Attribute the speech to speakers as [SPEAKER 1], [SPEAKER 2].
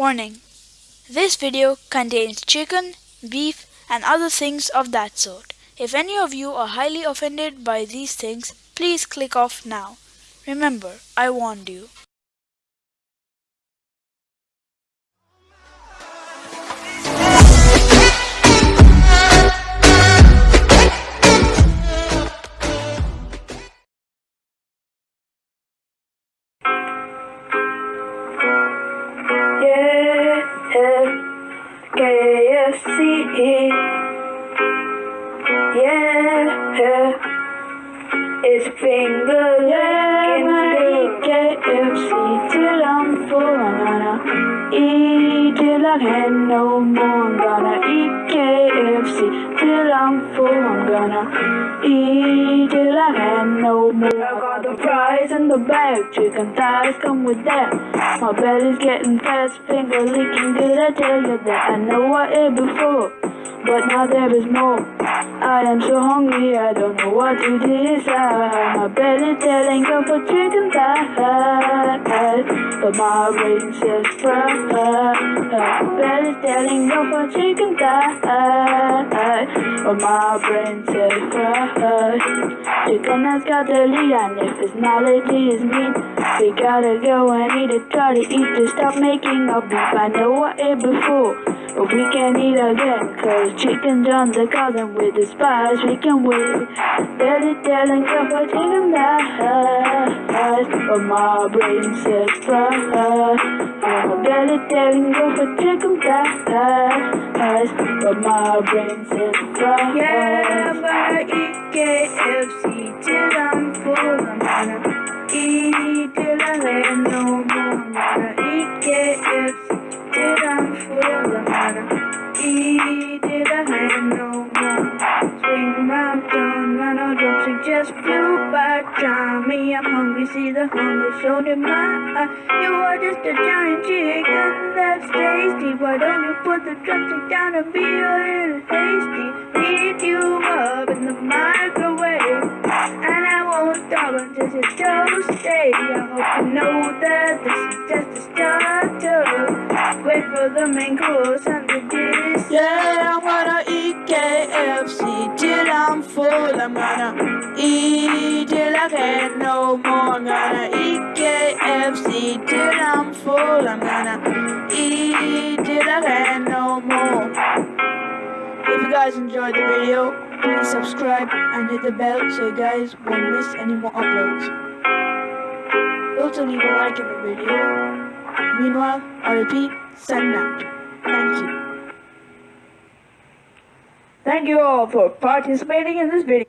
[SPEAKER 1] Warning. This video contains chicken, beef, and other things of that sort. If any of you are highly offended by these things, please click off now. Remember, I warned you.
[SPEAKER 2] KFC. Yeah, it's finger eat till I can no more. I'm gonna eat KFC till I'm full. I'm gonna eat till I can no more. I got the fries in the bag, chicken thighs come with that. My belly's getting fat, finger licking good. I tell you that I know I ate before but now there is more. I am so hungry, I don't know what to decide. My belly telling go for chicken thighs, but my brain fries. My belly telling go for chicken thighs, but my brain says fries. Chicken has got the lead, and if his knowledge is meat, we gotta go and eat it. Try to eat to stop making our beef. I know I ate before, but we can eat again, cause chicken on the garden with the spice we can wait. Belly telling cup of chicken thighs, but my brain says fries. My belly telling cup of chicken thighs, but my brain says fries.
[SPEAKER 3] Yeah, I'm gonna eat KFC till I'm full. I'm gonna eat I'm hungry, see the hunger shown in my eye. You are just a giant chicken that's tasty. Why don't you put the drumstick down and be a little hasty? Heat you up in the microwave, and I won't stop until it's toasty. I hope you know that this is just a starter. Wait for the main course and the dish.
[SPEAKER 2] Yeah, I'm gonna eat KFC till I'm full. I'm gonna eat I can't no more. I'm gonna eat KFC till I'm full. I'm gonna eat till I can't no more. If you guys enjoyed the video, please subscribe and hit the bell so you guys won't miss any more uploads. Also leave a like in the video. Meanwhile, I repeat, signing out. Thank you.
[SPEAKER 3] Thank you all for participating in this video.